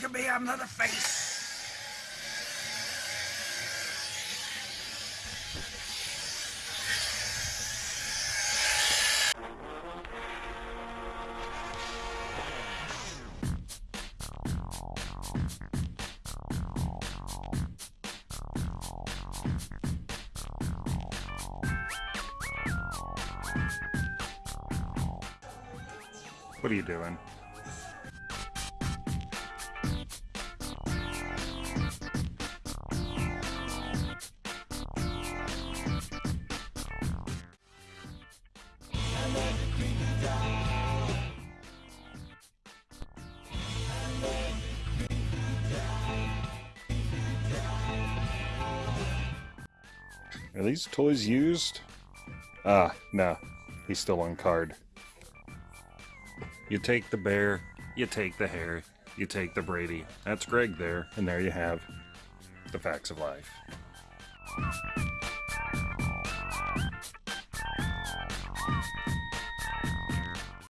Look at me, I'm not a face. What are you doing? Are these toys used? Ah, no. He's still on card. You take the bear, you take the hare, you take the Brady. That's Greg there, and there you have the facts of life.